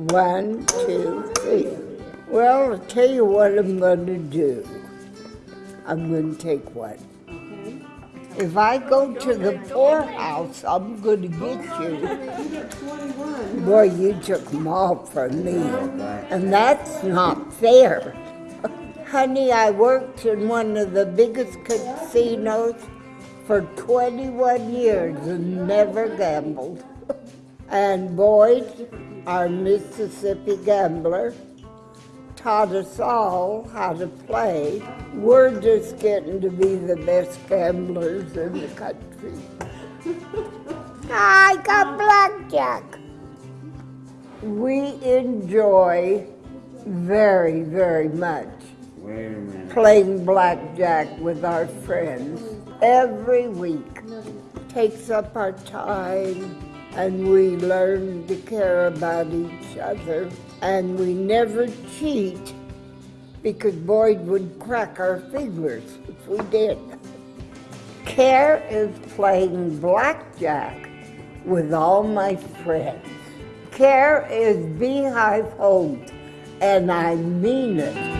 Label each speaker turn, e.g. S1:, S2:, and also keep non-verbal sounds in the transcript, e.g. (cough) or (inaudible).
S1: One, two, three.
S2: Well, I'll tell you what I'm gonna do. I'm gonna take one. If I go to the poorhouse, I'm get you.
S1: You get twenty-one.
S2: Boy, you took them all from me. And that's not fair. (laughs) Honey, I worked in one of the biggest casinos for 21 years and never gambled. (laughs) And Boyd, our Mississippi gambler, taught us all how to play. We're just getting to be the best gamblers in the country. (laughs) I got blackjack. We enjoy very, very much
S3: Wait a minute.
S2: playing blackjack with our friends every week. Takes up our time and we learn to care about each other and we never cheat because Boyd would crack our fingers if we did. Care is playing blackjack with all my friends. Care is beehive home, and I mean it.